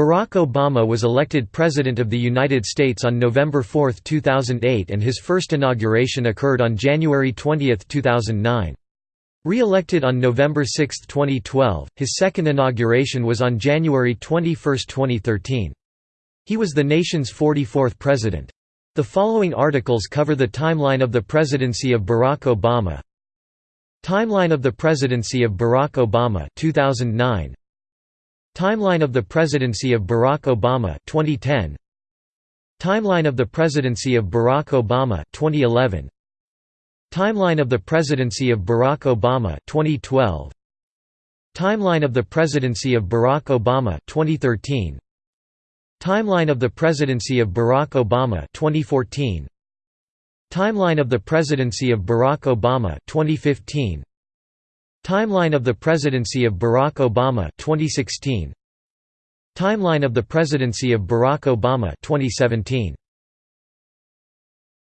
Barack Obama was elected President of the United States on November 4, 2008 and his first inauguration occurred on January 20, 2009. Re-elected on November 6, 2012, his second inauguration was on January 21, 2013. He was the nation's 44th president. The following articles cover the timeline of the presidency of Barack Obama. Timeline of the presidency of Barack Obama 2009 Timeline of the presidency of Barack Obama 2010 Timeline of the presidency of Barack Obama 2011 Timeline of the presidency of Barack Obama 2012 Timeline of the presidency of Barack Obama 2013 Timeline of the presidency of Barack Obama 2014 Timeline of the presidency of Barack Obama 2015 Timeline of the presidency of Barack Obama 2016 Timeline of the presidency of Barack Obama 2017